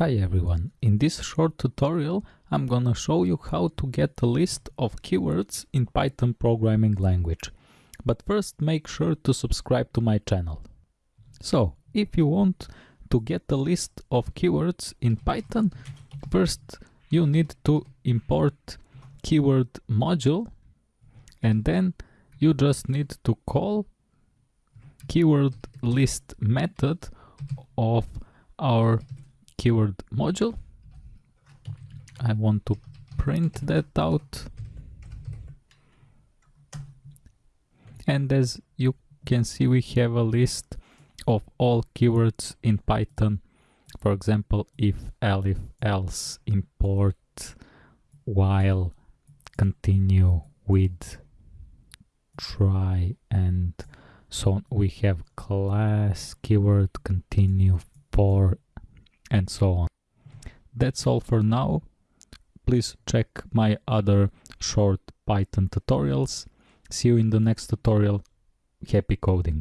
Hi everyone, in this short tutorial I'm gonna show you how to get a list of keywords in Python programming language. But first make sure to subscribe to my channel. So, if you want to get a list of keywords in Python, first you need to import keyword module and then you just need to call keyword list method of our keyword module. I want to print that out. And as you can see, we have a list of all keywords in Python. For example, if, elif, else, import, while, continue, with, try, and so on. We have class, keyword, continue, for, and so on. That's all for now. Please check my other short Python tutorials. See you in the next tutorial. Happy coding!